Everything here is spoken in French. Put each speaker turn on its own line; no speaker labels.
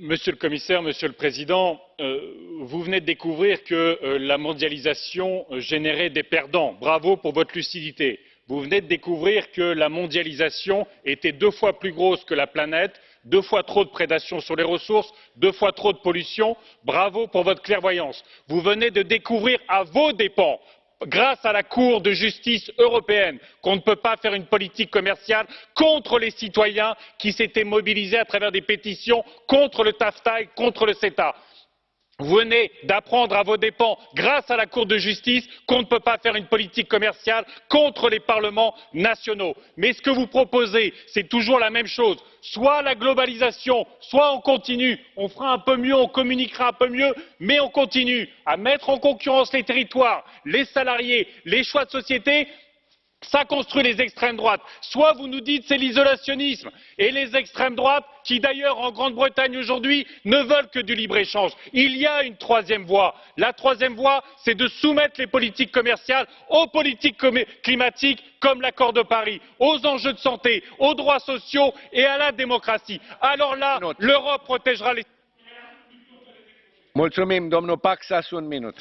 Monsieur le Commissaire, Monsieur le Président, vous venez de découvrir que la mondialisation générait des perdants. Bravo pour votre lucidité. Vous venez de découvrir que la mondialisation était deux fois plus grosse que la planète, deux fois trop de prédation sur les ressources, deux fois trop de pollution. Bravo pour votre clairvoyance. Vous venez de découvrir à vos dépens grâce à la cour de justice européenne qu'on ne peut pas faire une politique commerciale contre les citoyens qui s'étaient mobilisés à travers des pétitions contre le tafta et contre le ceta. Vous venez d'apprendre à vos dépens, grâce à la Cour de justice, qu'on ne peut pas faire une politique commerciale contre les parlements nationaux. Mais ce que vous proposez, c'est toujours la même chose. Soit la globalisation, soit on continue, on fera un peu mieux, on communiquera un peu mieux, mais on continue à mettre en concurrence les territoires, les salariés, les choix de société ça construit les extrêmes droites. Soit vous nous dites c'est l'isolationnisme et les extrêmes droites, qui d'ailleurs en Grande-Bretagne aujourd'hui ne veulent que du libre-échange. Il y a une troisième voie. La troisième voie, c'est de soumettre les politiques commerciales aux politiques climatiques comme l'accord de Paris, aux enjeux de santé, aux droits sociaux et à la démocratie. Alors là, l'Europe protégera les.
Mulțumim, domnul Paxas, un minut